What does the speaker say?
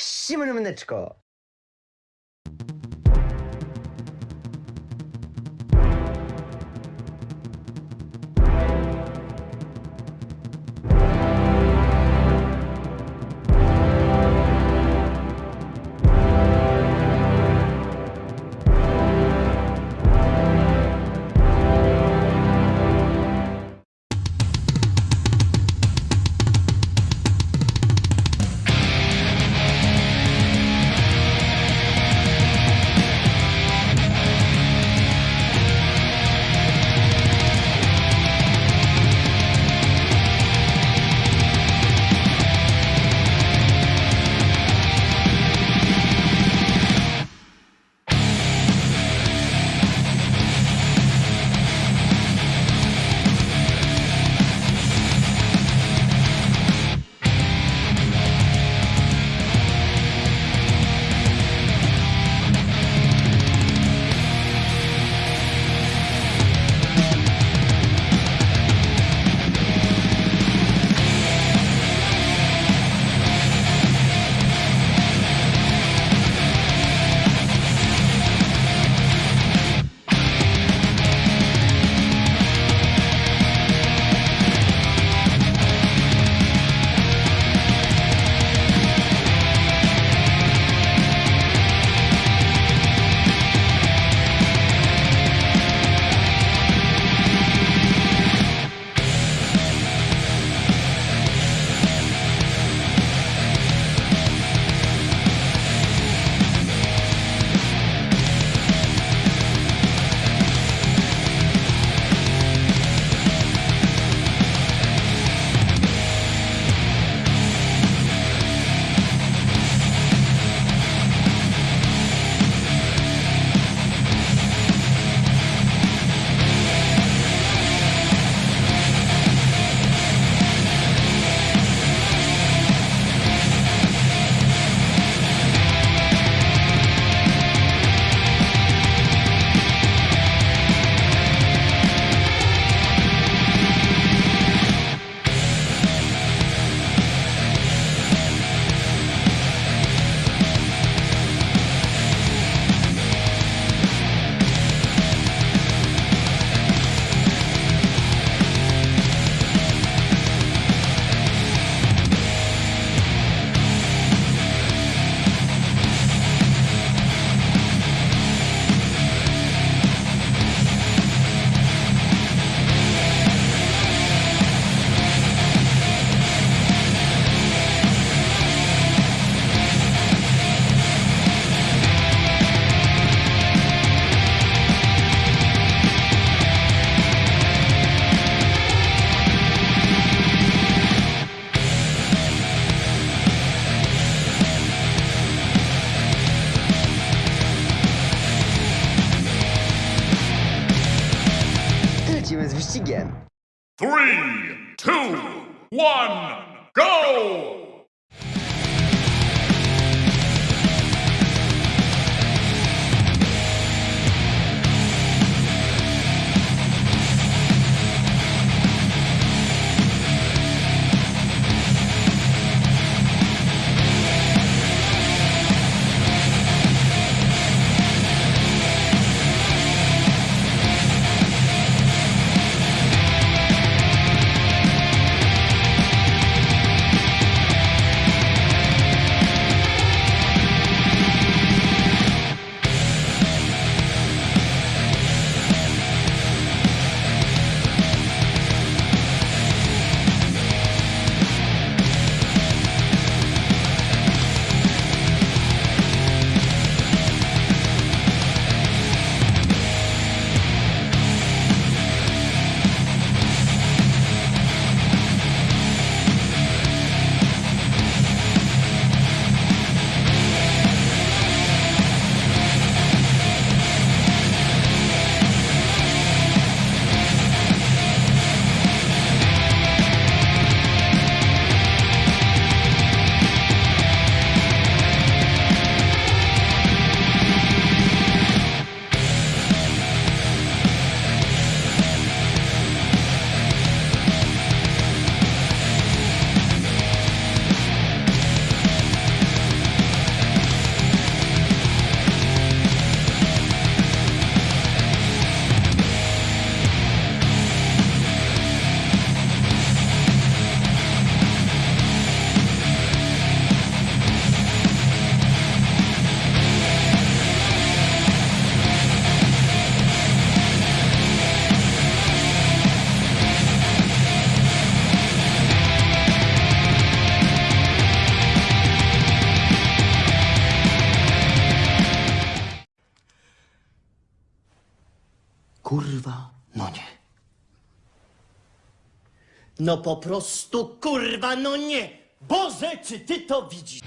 Всім мене Менечко! Three, two, one, go! Kurwa, no nie. No po prostu kurwa, no nie! Boże, czy ty to widzisz?